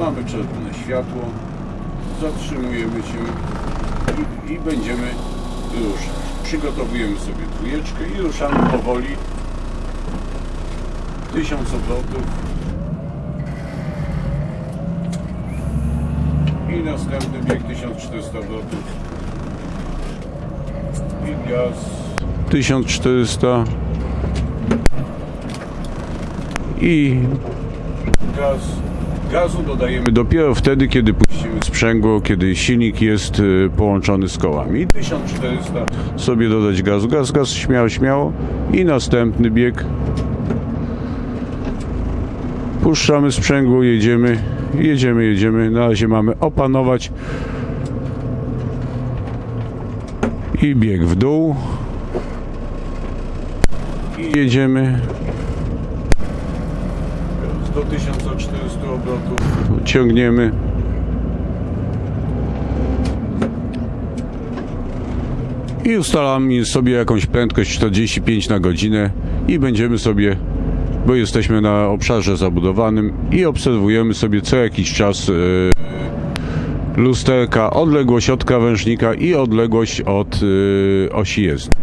Mamy czerwone światło. Zatrzymujemy się i, i będziemy ruszać. Przygotowujemy sobie dwójeczkę i ruszamy powoli. 1000 obrotów. I następny bieg 1400 obrotów. I gaz. 1400. I gaz. Gazu dodajemy dopiero wtedy, kiedy puścimy sprzęgło, kiedy silnik jest y, połączony z kołami. 1400 sobie dodać gazu. Gaz, gaz, śmiało, śmiało. I następny bieg. Puszczamy sprzęgło, jedziemy, jedziemy, jedziemy. Na razie mamy opanować. I bieg w dół. I jedziemy. Do 1400 obrotów ciągniemy. I ustalamy sobie jakąś prędkość 45 na godzinę i będziemy sobie, bo jesteśmy na obszarze zabudowanym i obserwujemy sobie co jakiś czas e, lusterka, odległość od krawężnika i odległość od e, osi jezdni.